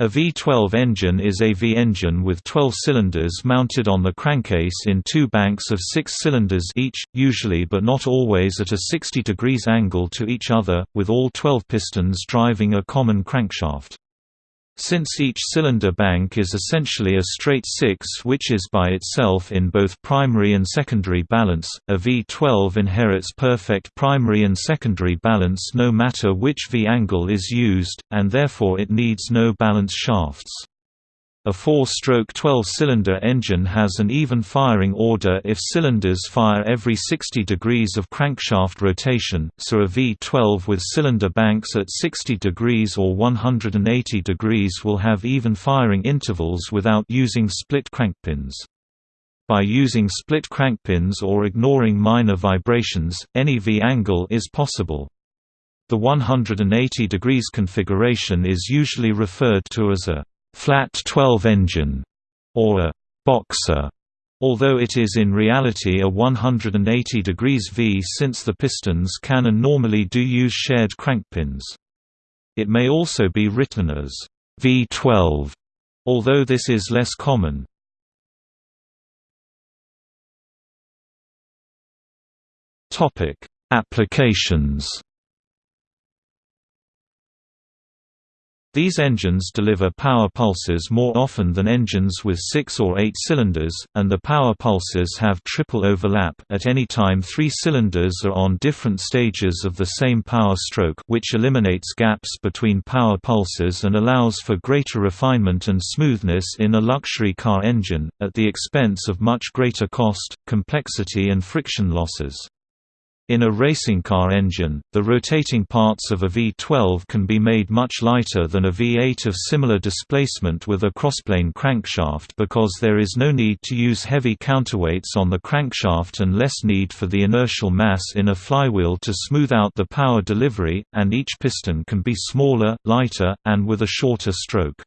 A V12 engine is a V engine with 12 cylinders mounted on the crankcase in two banks of six cylinders each, usually but not always at a 60 degrees angle to each other, with all 12 pistons driving a common crankshaft. Since each cylinder bank is essentially a straight six which is by itself in both primary and secondary balance, a V12 inherits perfect primary and secondary balance no matter which V angle is used, and therefore it needs no balance shafts. A four-stroke 12-cylinder engine has an even firing order if cylinders fire every 60 degrees of crankshaft rotation, so a V12 with cylinder banks at 60 degrees or 180 degrees will have even firing intervals without using split crankpins. By using split crankpins or ignoring minor vibrations, any V angle is possible. The 180 degrees configuration is usually referred to as a flat 12 engine, or a boxer, although it is in reality a 180 degrees V since the pistons can and normally do use shared crankpins. It may also be written as V12, although this is less common. Applications These engines deliver power pulses more often than engines with six or eight cylinders, and the power pulses have triple overlap at any time three cylinders are on different stages of the same power stroke which eliminates gaps between power pulses and allows for greater refinement and smoothness in a luxury car engine, at the expense of much greater cost, complexity and friction losses. In a racing car engine, the rotating parts of a V12 can be made much lighter than a V8 of similar displacement with a crossplane crankshaft because there is no need to use heavy counterweights on the crankshaft and less need for the inertial mass in a flywheel to smooth out the power delivery, and each piston can be smaller, lighter, and with a shorter stroke.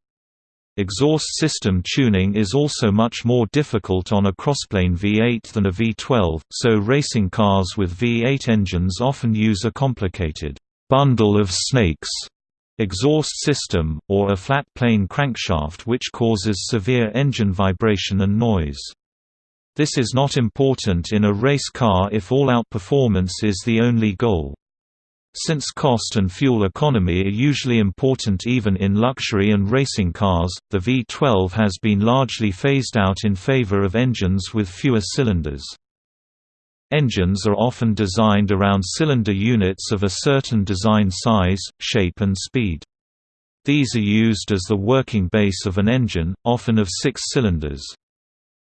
Exhaust system tuning is also much more difficult on a crossplane V8 than a V12, so racing cars with V8 engines often use a complicated bundle of snakes exhaust system, or a flat plane crankshaft which causes severe engine vibration and noise. This is not important in a race car if all-out performance is the only goal. Since cost and fuel economy are usually important even in luxury and racing cars, the V12 has been largely phased out in favor of engines with fewer cylinders. Engines are often designed around cylinder units of a certain design size, shape and speed. These are used as the working base of an engine, often of six cylinders.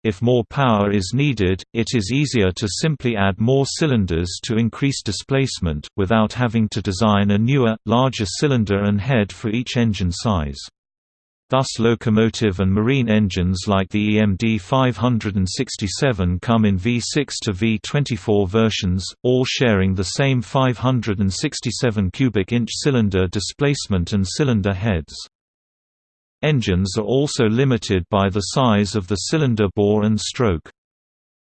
If more power is needed, it is easier to simply add more cylinders to increase displacement, without having to design a newer, larger cylinder and head for each engine size. Thus locomotive and marine engines like the EMD 567 come in V6 to V24 versions, all sharing the same 567 cubic inch cylinder displacement and cylinder heads. Engines are also limited by the size of the cylinder bore and stroke.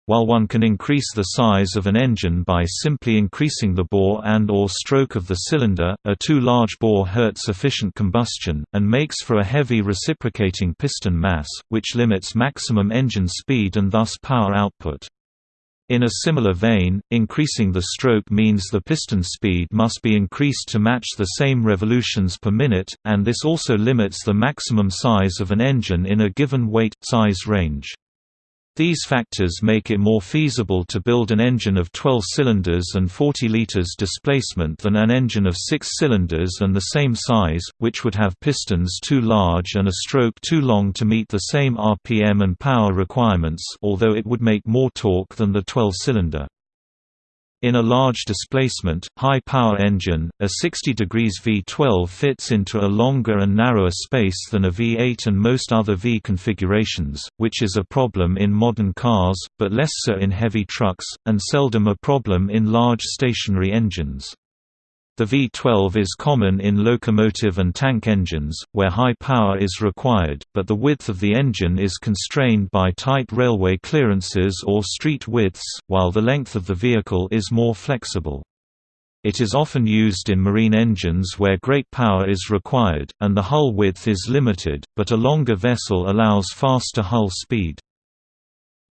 While one can increase the size of an engine by simply increasing the bore and or stroke of the cylinder, a too large bore hurts efficient combustion, and makes for a heavy reciprocating piston mass, which limits maximum engine speed and thus power output. In a similar vein, increasing the stroke means the piston speed must be increased to match the same revolutions per minute, and this also limits the maximum size of an engine in a given weight-size range. These factors make it more feasible to build an engine of 12 cylinders and 40 liters displacement than an engine of 6 cylinders and the same size, which would have pistons too large and a stroke too long to meet the same RPM and power requirements although it would make more torque than the 12-cylinder. In a large displacement, high-power engine, a 60 degrees V12 fits into a longer and narrower space than a V8 and most other V configurations, which is a problem in modern cars, but less so in heavy trucks, and seldom a problem in large stationary engines. The V12 is common in locomotive and tank engines, where high power is required, but the width of the engine is constrained by tight railway clearances or street widths, while the length of the vehicle is more flexible. It is often used in marine engines where great power is required, and the hull width is limited, but a longer vessel allows faster hull speed.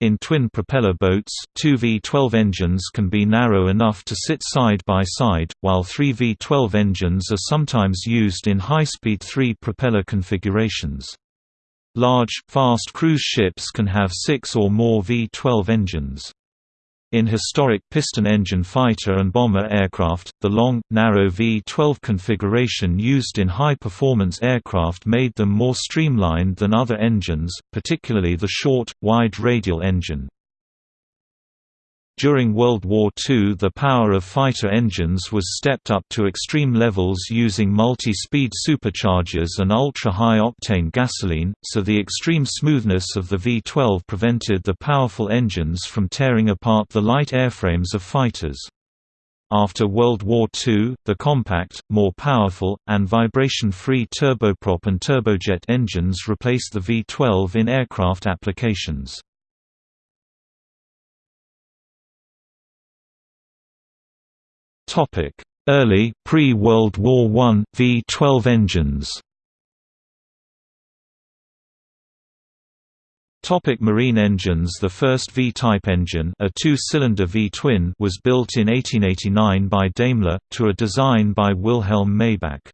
In twin propeller boats, two V12 engines can be narrow enough to sit side by side, while three V12 engines are sometimes used in high-speed three propeller configurations. Large, fast cruise ships can have six or more V12 engines. In historic piston-engine fighter and bomber aircraft, the long, narrow V-12 configuration used in high-performance aircraft made them more streamlined than other engines, particularly the short, wide radial engine. During World War II the power of fighter engines was stepped up to extreme levels using multi-speed superchargers and ultra-high octane gasoline, so the extreme smoothness of the V-12 prevented the powerful engines from tearing apart the light airframes of fighters. After World War II, the compact, more powerful, and vibration-free turboprop and turbojet engines replaced the V-12 in aircraft applications. Early, pre-World War I, V-12 engines. Topic Marine engines. The first V-type engine a two-cylinder V-twin was built in 1889 by Daimler, to a design by Wilhelm Maybach.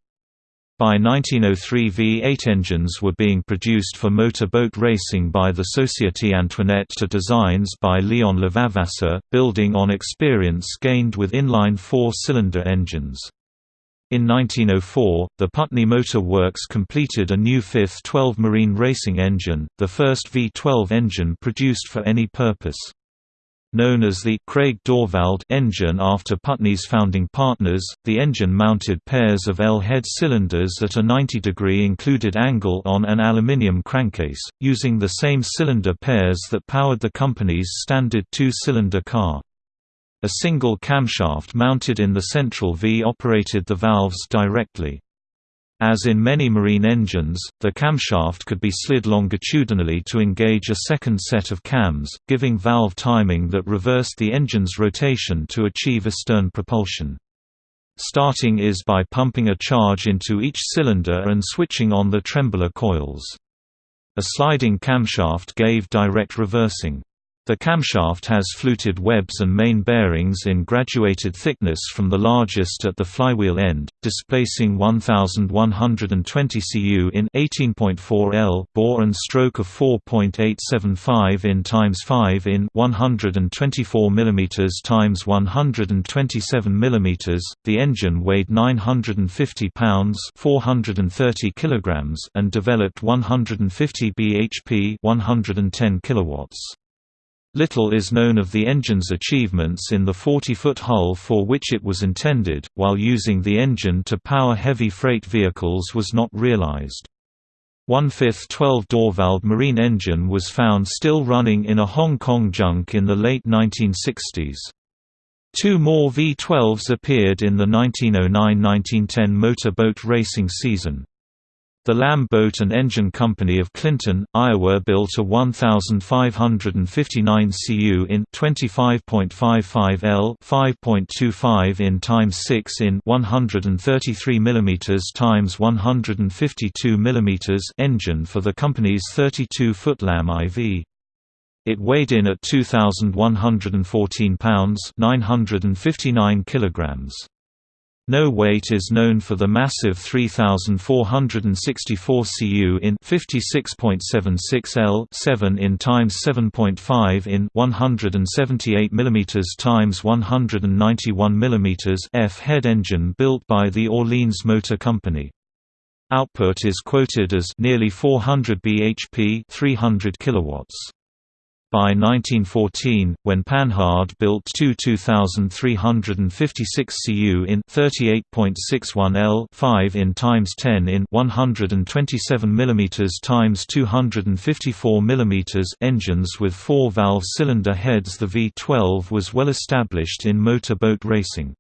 By 1903 V8 engines were being produced for motor boat racing by the Société Antoinette to designs by Léon Levavasseur, building on experience gained with inline four-cylinder engines. In 1904, the Putney Motor Works completed a new fifth 12 marine racing engine, the first V12 engine produced for any purpose. Known as the Craig Dörwald engine after Putney's founding partners, the engine mounted pairs of L-head cylinders at a 90-degree included angle on an aluminium crankcase, using the same cylinder pairs that powered the company's standard two-cylinder car. A single camshaft mounted in the central V operated the valves directly. As in many marine engines, the camshaft could be slid longitudinally to engage a second set of cams, giving valve timing that reversed the engine's rotation to achieve astern propulsion. Starting is by pumping a charge into each cylinder and switching on the trembler coils. A sliding camshaft gave direct reversing. The camshaft has fluted webs and main bearings in graduated thickness from the largest at the flywheel end, displacing 1120 cu in 18.4 L bore and stroke of 4.875 in times 5 in 124 mm times 127 mm. The engine weighed 950 pounds, 430 kilograms, and developed 150 bhp, 110 kilowatts. Little is known of the engine's achievements in the 40-foot hull for which it was intended, while using the engine to power heavy freight vehicles was not realized. One-fifth 12-Dörwald marine engine was found still running in a Hong Kong junk in the late 1960s. Two more V-12s appeared in the 1909–1910 motorboat racing season. The Lamb Boat and Engine Company of Clinton, Iowa built a 1,559 cu in 25.55 L 5.25 in x 6 in 133 mm x 152 mm engine for the company's 32-foot Lamb IV. It weighed in at 2,114 pounds 959 kilograms. No weight is known for the massive 3464 cu in 56.76 L 7 in times 7.5 in 178 mm times 191 mm F head engine built by the Orleans Motor Company. Output is quoted as nearly 400 bhp 300 kilowatts. By 1914, when Panhard built two 2,356 cu in 38.61 L 5 in times 10 in 127 mm times 254 mm engines with four-valve cylinder heads the V12 was well established in motorboat racing.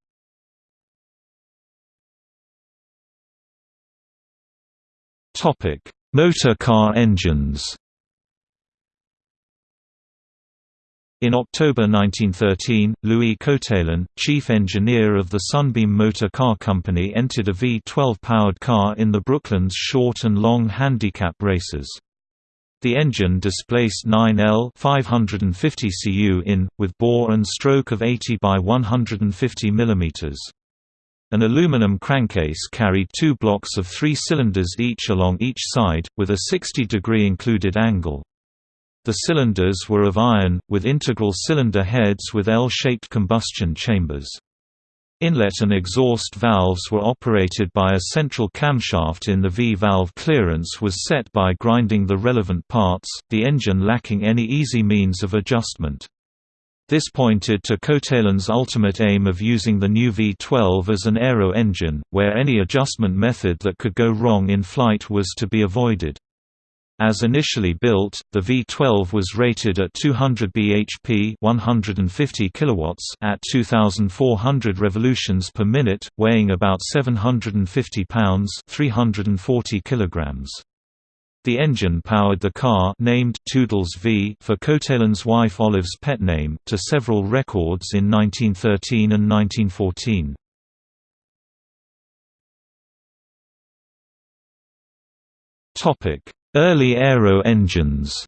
Motor car engines In October 1913, Louis Coatalen, chief engineer of the Sunbeam Motor Car Company entered a V12-powered car in the Brooklands short and long handicap races. The engine displaced 9L 550 cu in, with bore and stroke of 80 by 150 mm. An aluminum crankcase carried two blocks of three cylinders each along each side, with a 60-degree included angle. The cylinders were of iron, with integral cylinder heads with L-shaped combustion chambers. Inlet and exhaust valves were operated by a central camshaft in the V-valve clearance was set by grinding the relevant parts, the engine lacking any easy means of adjustment. This pointed to Coatalen's ultimate aim of using the new V12 as an aero engine, where any adjustment method that could go wrong in flight was to be avoided. As initially built, the V12 was rated at 200 bhp 150 kilowatts at 2,400 revolutions per minute, weighing about 750 pounds 340 kilograms. The engine powered the car named Toodles V for Coatalen's wife Olive's pet name to several records in 1913 and 1914. Topic Early aero engines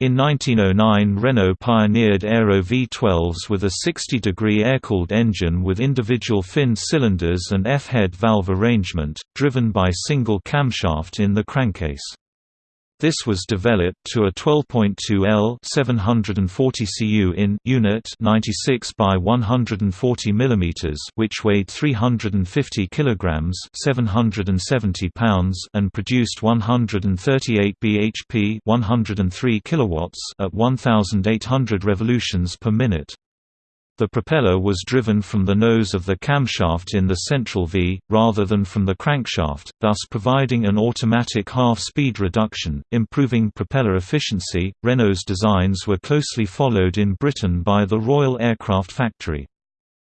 In 1909 Renault pioneered Aero V12s with a 60-degree air-cooled engine with individual fin cylinders and F-head valve arrangement, driven by single camshaft in the crankcase. This was developed to a 12.2 L 740 cu in unit 96 by 140 mm which weighed 350 kg 770 pounds and produced 138 bhp 103 kilowatts at 1800 revolutions per minute. The propeller was driven from the nose of the camshaft in the central V, rather than from the crankshaft, thus providing an automatic half-speed reduction, improving propeller efficiency. Renault's designs were closely followed in Britain by the Royal Aircraft Factory.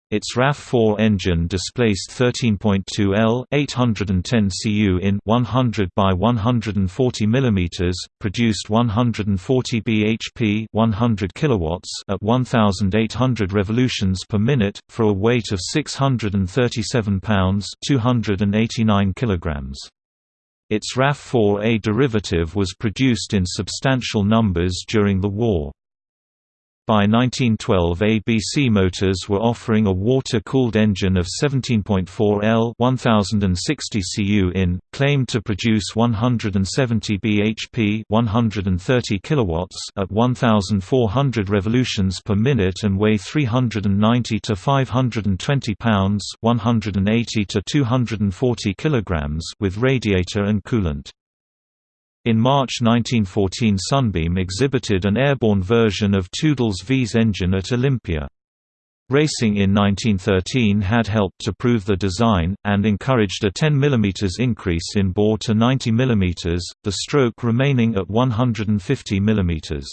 Its RAF4 engine displaced 13.2 L 810 cu in 100 by 140 mm, produced 140 bhp 100 kilowatts at 1800 revolutions per minute, for a weight of 637 pounds 289 kilograms. Its RAF4A derivative was produced in substantial numbers during the war. By 1912 ABC Motors were offering a water-cooled engine of 17.4 L 1060 cu in, claimed to produce 170 bhp 130 kilowatts at 1400 revolutions per minute and weigh 390 to 520 pounds 180 to 240 kilograms with radiator and coolant. In March 1914 Sunbeam exhibited an airborne version of Toodles V's engine at Olympia. Racing in 1913 had helped to prove the design, and encouraged a 10 mm increase in bore to 90 mm, the stroke remaining at 150 mm.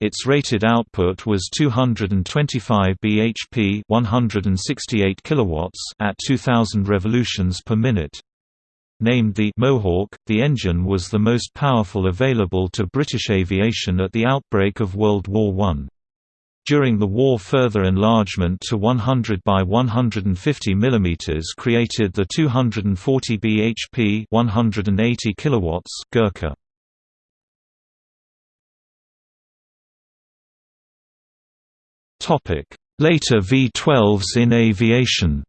Its rated output was 225 bhp 168 kilowatts at 2000 revolutions per minute. Named the Mohawk, the engine was the most powerful available to British aviation at the outbreak of World War I. During the war further enlargement to 100 by 150 mm created the 240 bhp 180 kilowatts Gurkha. Later V-12s in aviation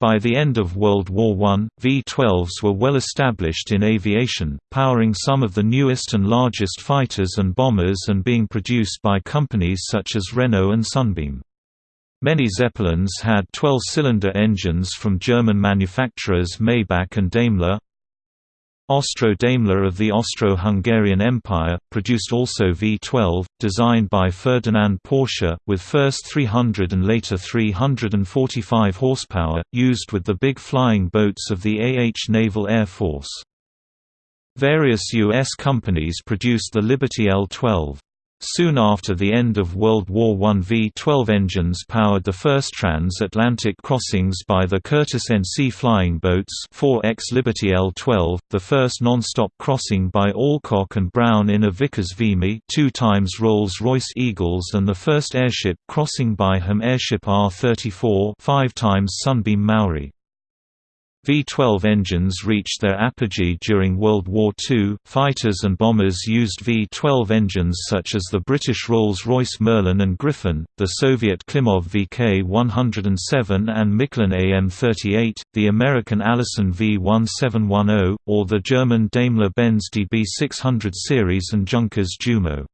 By the end of World War I, V-12s were well established in aviation, powering some of the newest and largest fighters and bombers and being produced by companies such as Renault and Sunbeam. Many Zeppelins had 12-cylinder engines from German manufacturers Maybach and Daimler, Austro-Daimler of the Austro-Hungarian Empire, produced also V12, designed by Ferdinand Porsche, with first 300 and later 345 horsepower, used with the big flying boats of the AH Naval Air Force. Various U.S. companies produced the Liberty L-12. Soon after the end of World War I V-12 engines powered the first transatlantic crossings by the Curtiss NC flying boats 4X Liberty L-12, the first non-stop crossing by Alcock and Brown in a Vickers Vimy two times Rolls-Royce Eagles and the first airship crossing by HAM airship R-34 five times Sunbeam Maori. V-12 engines reached their apogee during World War II. Fighters and bombers used V-12 engines such as the British Rolls-Royce Merlin and Griffon, the Soviet Klimov VK-107 and Mikulin AM-38, the American Allison V-1710, or the German Daimler-Benz DB600 series and Junkers Jumo.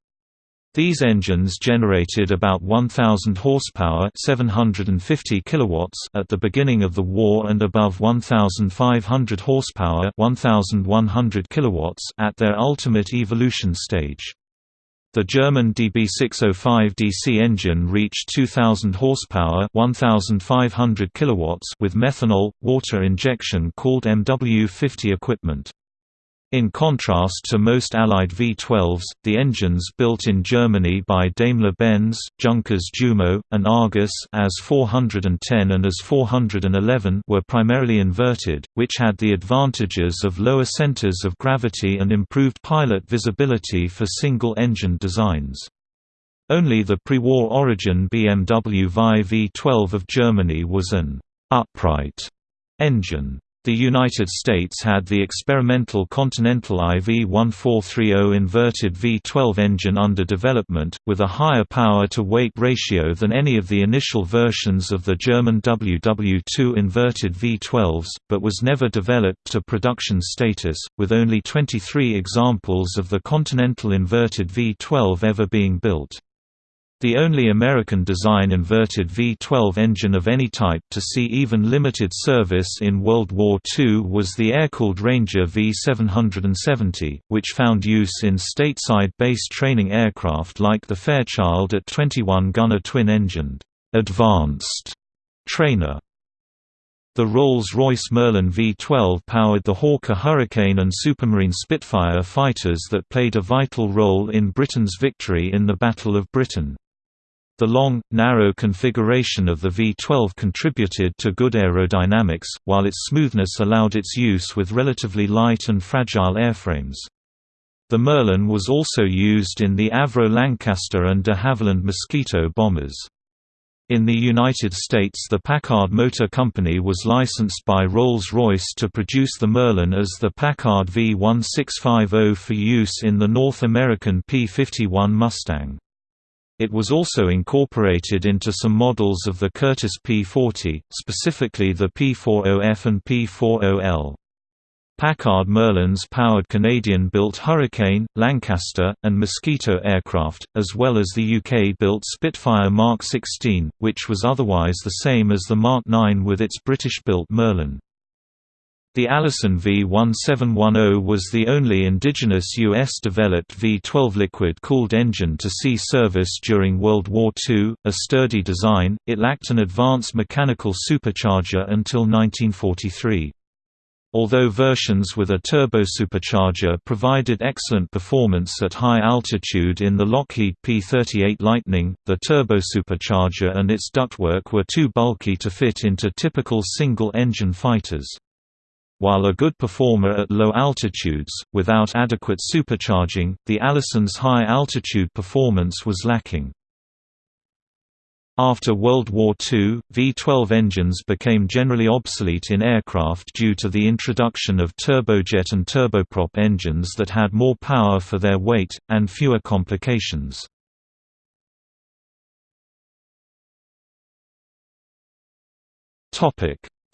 These engines generated about 1000 horsepower, 750 kilowatts at the beginning of the war and above 1500 horsepower, 1100 kilowatts at their ultimate evolution stage. The German DB605 DC engine reached 2000 horsepower, 1500 kilowatts with methanol water injection called MW50 equipment. In contrast to most Allied V-12s, the engines built in Germany by Daimler-Benz, Junkers Jumo, and Argus as 410 and as 411 were primarily inverted, which had the advantages of lower centers of gravity and improved pilot visibility for single-engine designs. Only the pre-war origin BMW VI V12 of Germany was an upright engine. The United States had the experimental Continental IV-1430 inverted V-12 engine under development, with a higher power-to-weight ratio than any of the initial versions of the German WW2 inverted V-12s, but was never developed to production status, with only 23 examples of the Continental inverted V-12 ever being built. The only American design inverted V-12 engine of any type to see even limited service in World War II was the air-cooled Ranger V-770, which found use in stateside-based training aircraft like the Fairchild at 21-gunner twin-engined, advanced trainer. The Rolls-Royce Merlin V-12 powered the Hawker Hurricane and Supermarine Spitfire fighters that played a vital role in Britain's victory in the Battle of Britain. The long, narrow configuration of the V-12 contributed to good aerodynamics, while its smoothness allowed its use with relatively light and fragile airframes. The Merlin was also used in the Avro Lancaster and de Havilland Mosquito bombers. In the United States the Packard Motor Company was licensed by Rolls-Royce to produce the Merlin as the Packard V1650 for use in the North American P-51 Mustang. It was also incorporated into some models of the Curtiss P-40, specifically the P-40F and P-40L. Packard Merlins powered Canadian-built Hurricane, Lancaster, and Mosquito aircraft, as well as the UK-built Spitfire Mark 16, which was otherwise the same as the Mark 9 with its British-built Merlin. The Allison V1710 was the only indigenous U.S.-developed V-12 liquid-cooled engine to see service during World War II. A sturdy design, it lacked an advanced mechanical supercharger until 1943. Although versions with a turbosupercharger provided excellent performance at high altitude in the Lockheed P-38 Lightning, the turbosupercharger and its ductwork were too bulky to fit into typical single-engine fighters. While a good performer at low altitudes, without adequate supercharging, the Allison's high-altitude performance was lacking. After World War II, V-12 engines became generally obsolete in aircraft due to the introduction of turbojet and turboprop engines that had more power for their weight, and fewer complications.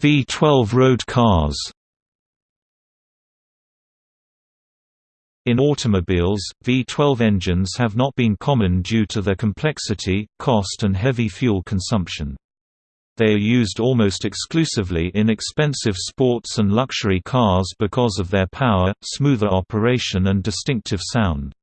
V-12 road cars In automobiles, V12 engines have not been common due to their complexity, cost and heavy fuel consumption. They are used almost exclusively in expensive sports and luxury cars because of their power, smoother operation and distinctive sound.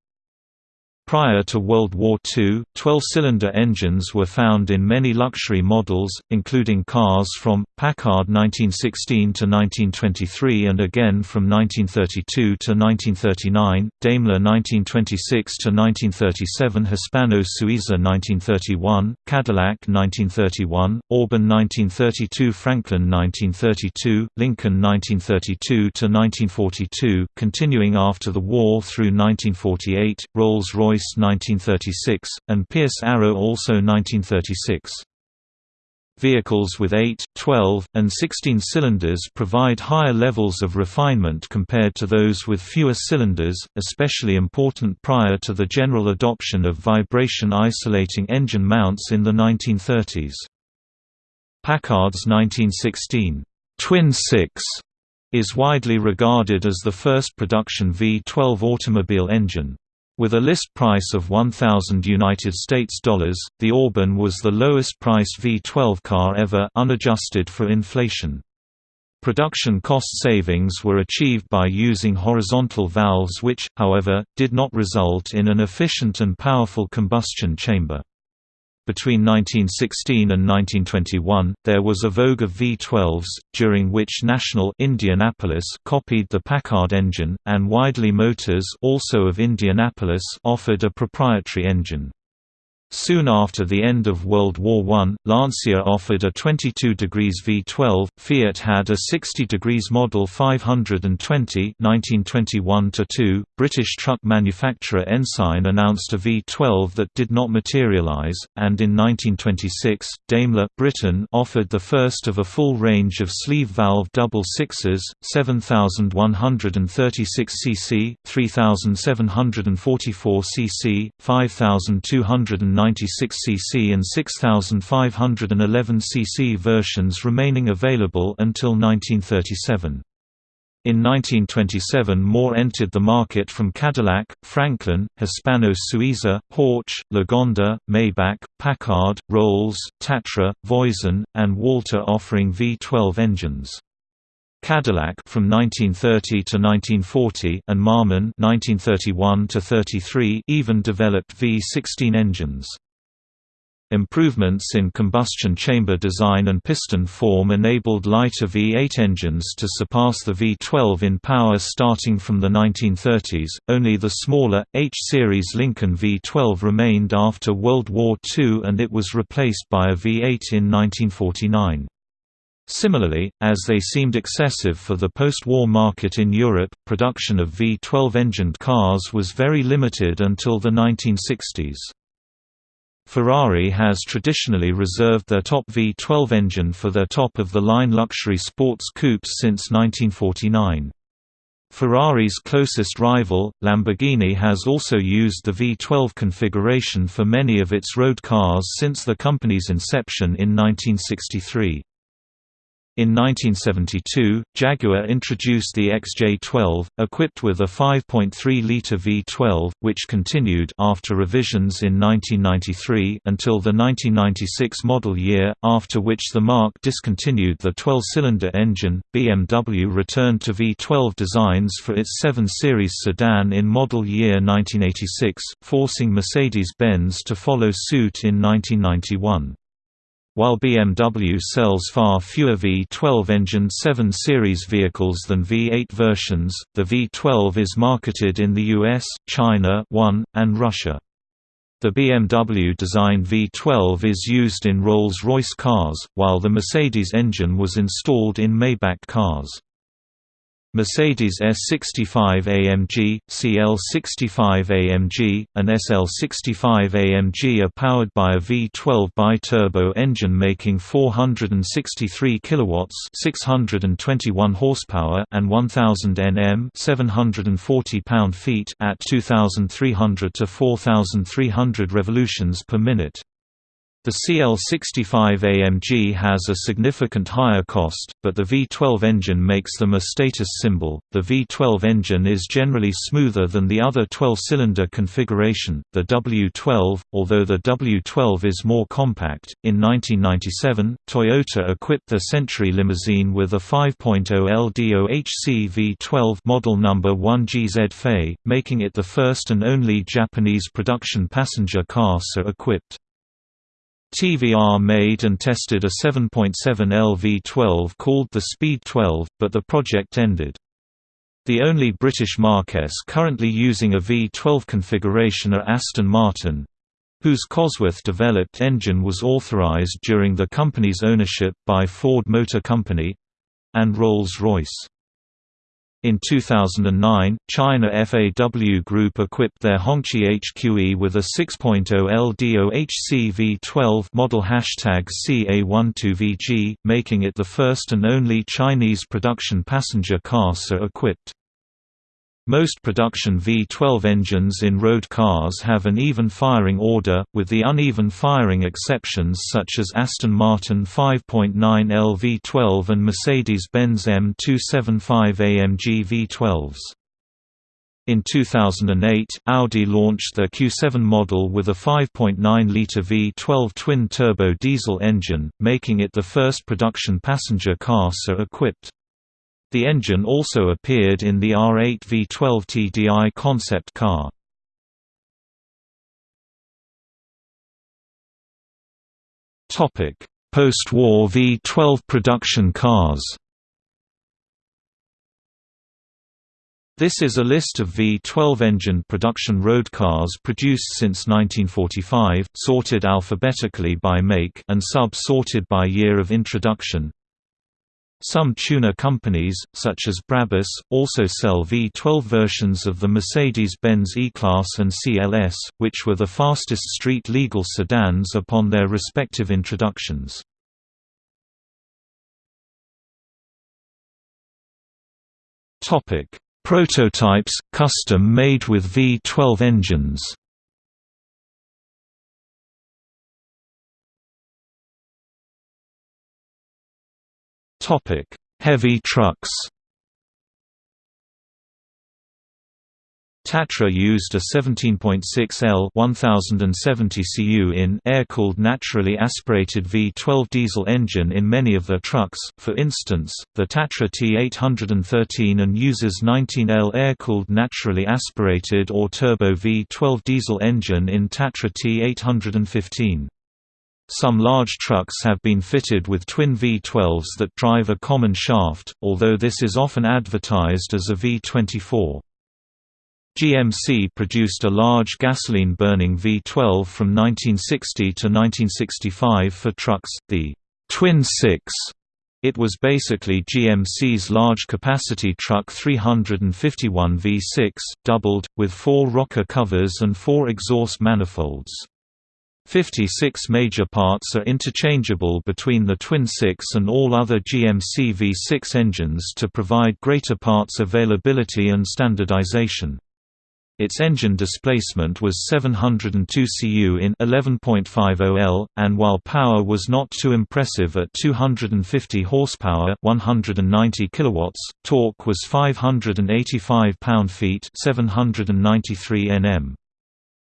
Prior to World War II, 12-cylinder engines were found in many luxury models, including cars from, Packard 1916 to 1923 and again from 1932 to 1939, Daimler 1926 to 1937 Hispano-Suiza 1931, Cadillac 1931, Auburn 1932 Franklin 1932, Lincoln 1932 to 1942, continuing after the war through 1948, Rolls-Royce 1936, and Pierce Arrow also 1936. Vehicles with 8, 12, and 16 cylinders provide higher levels of refinement compared to those with fewer cylinders, especially important prior to the general adoption of vibration-isolating engine mounts in the 1930s. Packard's 1916 Twin Six is widely regarded as the first production V12 automobile engine. With a list price of 1000 United States dollars, the Auburn was the lowest priced V12 car ever unadjusted for inflation. Production cost savings were achieved by using horizontal valves which, however, did not result in an efficient and powerful combustion chamber. Between 1916 and 1921, there was a vogue of V12s, during which National Indianapolis copied the Packard engine, and Weidely Motors also of Indianapolis offered a proprietary engine. Soon after the end of World War I, Lancia offered a 22 degrees V12, Fiat had a 60 degrees Model 520 1921 British truck manufacturer Ensign announced a V12 that did not materialise, and in 1926, Daimler Britain offered the first of a full range of sleeve valve double sixes, 7136 cc, 3744 cc, 5290 96 cc and 6511 cc versions remaining available until 1937. In 1927 more entered the market from Cadillac, Franklin, Hispano-Suiza, Porsche, Lagonda, Maybach, Packard, Rolls, Tatra, Voisin, and Walter offering V12 engines. Cadillac from 1930 to 1940 and Marmon 1931 to 33 even developed V16 engines. Improvements in combustion chamber design and piston form enabled lighter V8 engines to surpass the V12 in power starting from the 1930s. Only the smaller, H series Lincoln V12 remained after World War II and it was replaced by a V8 in 1949. Similarly, as they seemed excessive for the post-war market in Europe, production of V12-engined cars was very limited until the 1960s. Ferrari has traditionally reserved their top V12 engine for their top-of-the-line luxury sports coupes since 1949. Ferrari's closest rival, Lamborghini has also used the V12 configuration for many of its road cars since the company's inception in 1963. In 1972, Jaguar introduced the XJ12, equipped with a 5.3-litre V12, which continued after revisions in 1993 until the 1996 model year, after which the marque discontinued the 12-cylinder engine. BMW returned to V12 designs for its 7 Series sedan in model year 1986, forcing Mercedes-Benz to follow suit in 1991. While BMW sells far fewer V12-engined 7 Series vehicles than V8 versions, the V12 is marketed in the US, China 1, and Russia. The BMW-designed V12 is used in Rolls-Royce cars, while the Mercedes engine was installed in Maybach cars. Mercedes S65 AMG, CL65 AMG, and SL65 AMG are powered by a V12 bi-turbo engine making 463 kilowatts, 621 horsepower, and 1000 Nm, 740 pound-feet at 2300 to 4300 revolutions per minute. The CL65 AMG has a significant higher cost, but the V12 engine makes them a status symbol. The V12 engine is generally smoother than the other 12-cylinder configuration, the W12, although the W12 is more compact. In 1997, Toyota equipped the Century limousine with a 5.0 LDOHC V12 model number 1GZ FE, making it the first and only Japanese production passenger car so equipped. TVR made and tested a 7.7 LV12 called the Speed 12, but the project ended. The only British marques currently using a V12 configuration are Aston Martin, whose Cosworth-developed engine was authorised during the company's ownership by Ford Motor Company and Rolls-Royce. In 2009, China FAW Group equipped their Hongqi HQE with a 6.0 LDOHC V12 model hashtag CA12VG, making it the first and only Chinese production passenger car so equipped. Most production V12 engines in road cars have an even firing order, with the uneven firing exceptions such as Aston Martin 5.9 L V12 and Mercedes-Benz M275 AMG V12s. In 2008, Audi launched their Q7 model with a 5.9-litre V12 twin-turbo diesel engine, making it the first production passenger car so equipped. The engine also appeared in the R8 V12 TDI concept car. Post-war V12 production cars This is a list of V12 engine production road cars produced since 1945, sorted alphabetically by make and sub-sorted by year of introduction. Some tuner companies, such as Brabus, also sell V12 versions of the Mercedes-Benz E-Class and CLS, which were the fastest street-legal sedans upon their respective introductions. Prototypes, custom-made with V12 engines Topic: Heavy trucks. Tatra used a 17.6 L 1070 cu in air-cooled naturally aspirated V12 diesel engine in many of their trucks, for instance, the Tatra T813 and uses 19L air-cooled naturally aspirated or turbo V12 diesel engine in Tatra T815. Some large trucks have been fitted with twin V12s that drive a common shaft, although this is often advertised as a V24. GMC produced a large gasoline-burning V12 from 1960 to 1965 for trucks, the Twin 6. It was basically GMC's large-capacity truck 351 V6, doubled, with four rocker covers and four exhaust manifolds. 56 major parts are interchangeable between the Twin 6 and all other GMC V6 engines to provide greater parts availability and standardization. Its engine displacement was 702 cu in 11.50 L, and while power was not too impressive at 250 horsepower, 190 kilowatts, torque was 585 pound-feet, 793 Nm.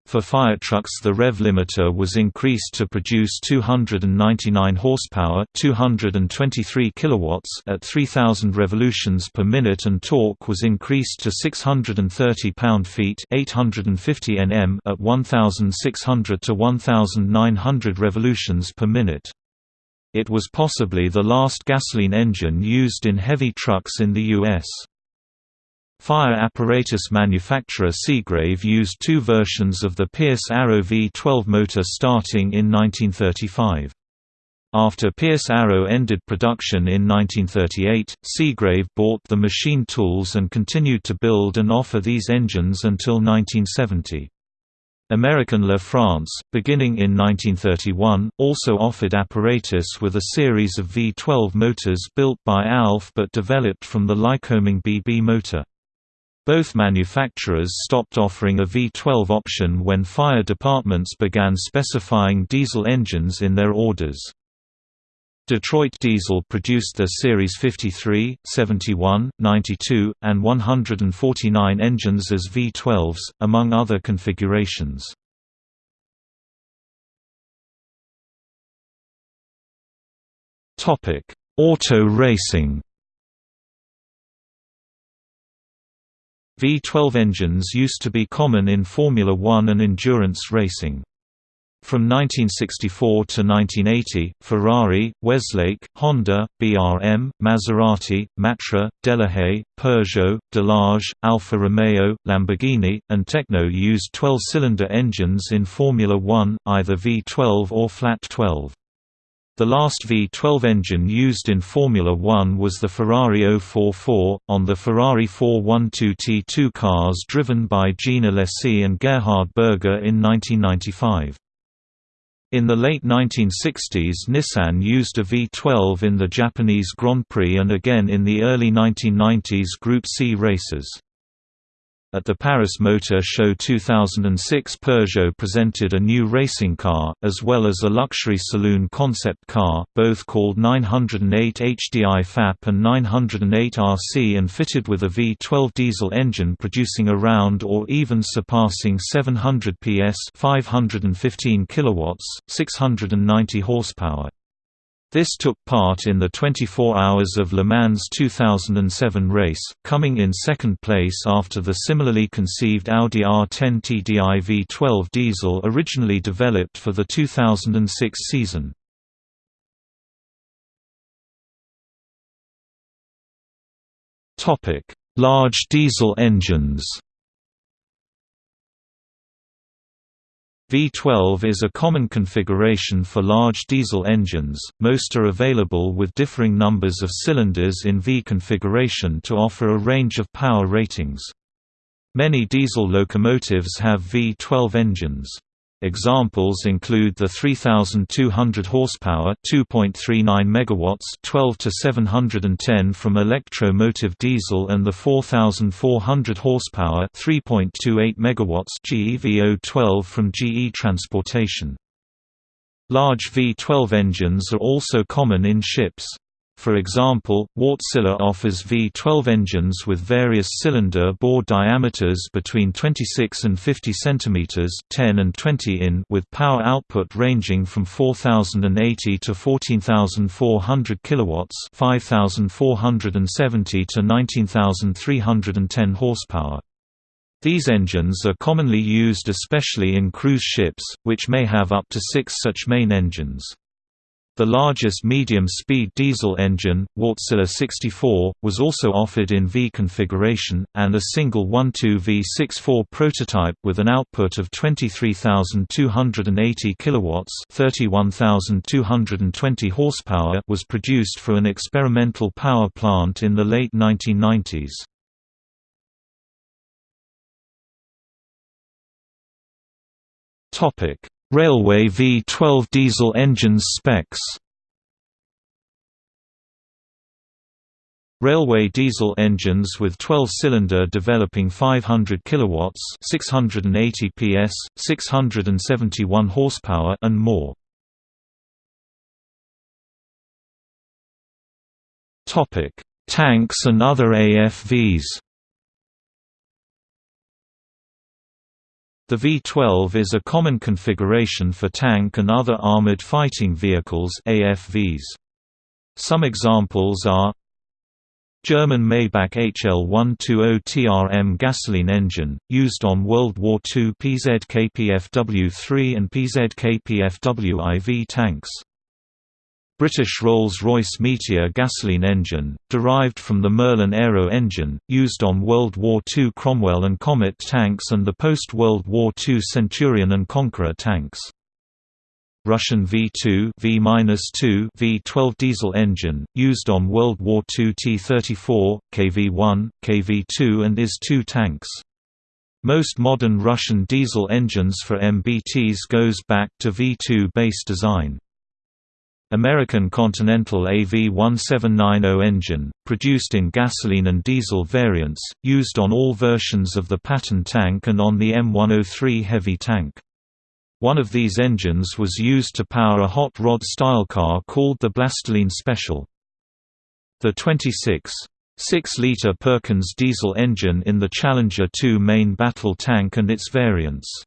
For firetrucks the rev limiter was increased to produce 299 horsepower 223 kilowatts at 3000 revolutions per minute and torque was increased to 630 pound-feet 850 Nm at 1600 to 1900 revolutions per minute. It was possibly the last gasoline engine used in heavy trucks in the U.S. Fire apparatus manufacturer Seagrave used two versions of the Pierce Arrow V12 motor starting in 1935. After Pierce Arrow ended production in 1938, Seagrave bought the machine tools and continued to build and offer these engines until 1970. American La France, beginning in 1931, also offered apparatus with a series of V12 motors built by ALF but developed from the Lycoming BB motor. Both manufacturers stopped offering a V12 option when fire departments began specifying diesel engines in their orders. Detroit Diesel produced their Series 53, 71, 92, and 149 engines as V12s, among other configurations. Auto racing V12 engines used to be common in Formula One and endurance racing. From 1964 to 1980, Ferrari, Weslake, Honda, BRM, Maserati, Matra, Delahaye, Peugeot, Delage, Alfa Romeo, Lamborghini, and Tekno used 12-cylinder engines in Formula One, either V12 or flat 12. The last V12 engine used in Formula One was the Ferrari 044, on the Ferrari 412 T2 cars driven by Jean Alesi and Gerhard Berger in 1995. In the late 1960s Nissan used a V12 in the Japanese Grand Prix and again in the early 1990s Group C races. At the Paris Motor Show 2006 Peugeot presented a new racing car, as well as a luxury saloon concept car, both called 908 HDI FAP and 908 RC and fitted with a V12 diesel engine producing around or even surpassing 700 PS 515 kilowatts, 690 horsepower. This took part in the 24 Hours of Le Mans 2007 race, coming in second place after the similarly conceived Audi R10 TDI V12 diesel originally developed for the 2006 season. Large diesel engines V12 is a common configuration for large diesel engines, most are available with differing numbers of cylinders in V configuration to offer a range of power ratings. Many diesel locomotives have V12 engines. Examples include the 3200 horsepower, 2.39 megawatts, 12 to 710 from Electro-Motive diesel and the 4400 horsepower, 3.28 megawatts GEVO12 from GE Transportation. Large V12 engines are also common in ships. For example, Wärtsilä offers V12 engines with various cylinder bore diameters between 26 and 50 cm 10 and 20 in with power output ranging from 4080 to 14400 kilowatts 5470 to 19310 horsepower. These engines are commonly used especially in cruise ships, which may have up to six such main engines. The largest medium-speed diesel engine, Wärtsilä 64, was also offered in V configuration, and a single 1.2 V64 prototype with an output of 23,280 kilowatts (31,220 horsepower) was produced for an experimental power plant in the late 1990s. Railway V12 diesel engines specs Railway diesel engines with 12-cylinder developing 500 kilowatts, 680 PS, 671 horsepower and more. Topic: Tanks and other AFVs. The V-12 is a common configuration for tank and other armored fighting vehicles AFVs. Some examples are German Maybach HL120 TRM gasoline engine, used on World War II PZKPFW-3 and PZKPFW-IV tanks. British Rolls-Royce Meteor gasoline engine, derived from the Merlin Aero engine, used on World War II Cromwell and Comet tanks and the post-World War II Centurion and Conqueror tanks. Russian V2 V-2 V12 diesel engine, used on World War II T-34, KV-1, KV-2 and IS-2 tanks. Most modern Russian diesel engines for MBTs goes back to V2 base design. American Continental AV1790 engine, produced in gasoline and diesel variants, used on all versions of the Patton tank and on the M103 heavy tank. One of these engines was used to power a hot rod style car called the Blastolene Special. The 26 6-liter Perkins diesel engine in the Challenger 2 main battle tank and its variants